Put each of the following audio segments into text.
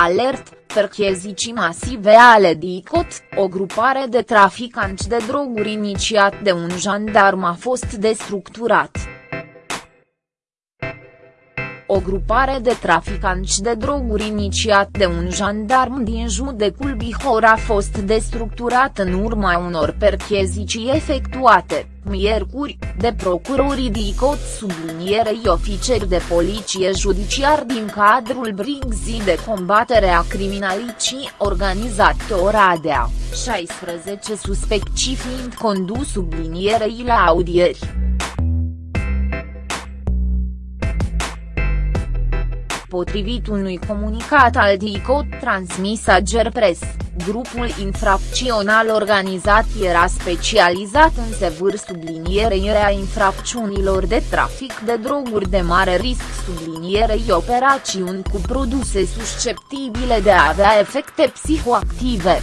Alert, perchezicii masive ale DICOT, o grupare de traficanți de droguri inițiat de un jandarm a fost destructurat. O grupare de traficanți de droguri inițiat de un jandarm din judecul Bihor a fost destructurat în urma unor perchezicii efectuate, miercuri, de procurorii DICOT sublinierei ofițeri de poliție judiciar din cadrul Brigzii de combatere a criminalicii organizate Oradea, 16 suspecți fiind condus sublinierei la audieri. Potrivit unui comunicat al DICOT transmis Press, grupul infracțional organizat era specializat în sevâr sublinierei a infracțiunilor de trafic de droguri de mare risc sublinierei operațiuni cu produse susceptibile de a avea efecte psihoactive.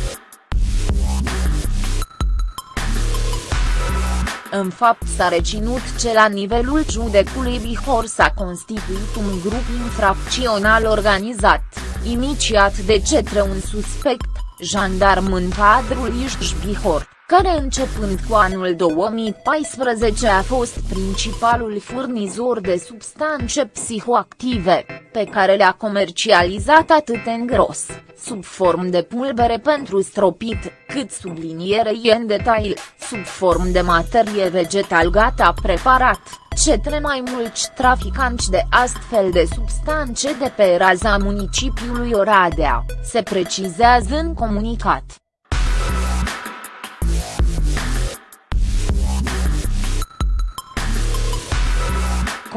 În fapt s-a reținut ce la nivelul judecului Bihor s-a constituit un grup infracțional organizat, inițiat de cetre un suspect, jandarm în cadrul Iști Bihor, care începând cu anul 2014 a fost principalul furnizor de substanțe psihoactive, pe care le-a comercializat atât în gros, sub formă de pulbere pentru stropit, cât sublinierei în detail, sub formă de materie vegetal gata preparat, cetre mai mulți traficanți de astfel de substanțe de pe raza municipiului Oradea, se precizează în comunicat.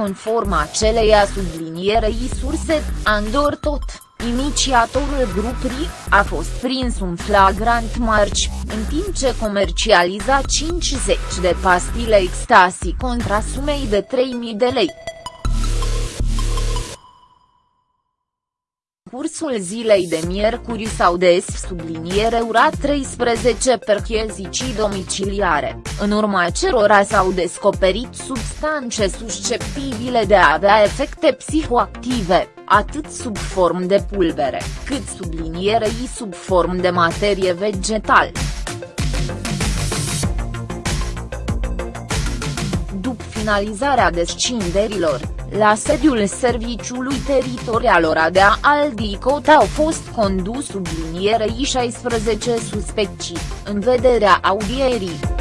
Conform aceleia sublinierei surse, Andor tot, inițiatorul grupului, a fost prins un flagrant marci, în timp ce comercializa 50 de pastile ecstasy contra sumei de 3.000 de lei. Cursul zilei de miercuri s-au des subliniere ura 13 perchezicii domiciliare, în urma cerora s-au descoperit substanțe susceptibile de a avea efecte psihoactive, atât sub formă de pulbere, cât sublinierei sub formă de materie vegetal. După finalizarea descinderilor, la sediul Serviciului Teritorial Oradea al DICOT au fost condus sublinierei 16 suspecții, în vederea audierii.